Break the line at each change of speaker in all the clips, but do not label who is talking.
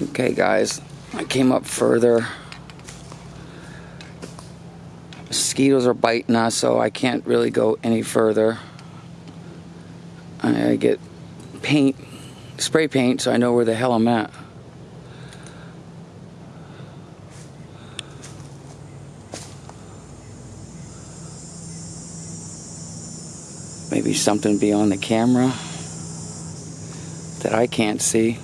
Okay, guys, I came up further. Mosquitoes are biting us, so I can't really go any further. I, get paint, spray paint, so I know where the hell I'm at. Maybe something beyond the camera that I can't see.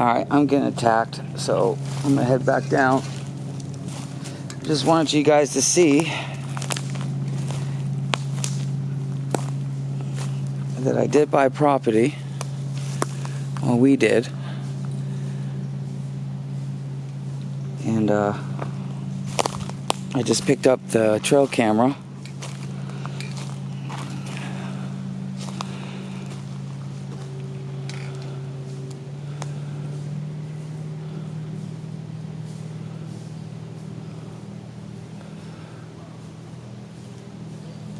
Alright, I'm getting attacked, so I'm gonna head back down. Just wanted you guys to see that I did buy property. Well, we did. And uh, I just picked up the trail camera.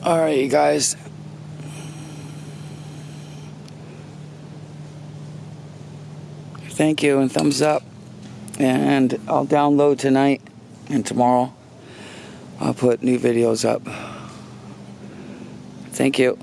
All right, you guys. Thank you and thumbs up. And I'll download tonight and tomorrow. I'll put new videos up. Thank you.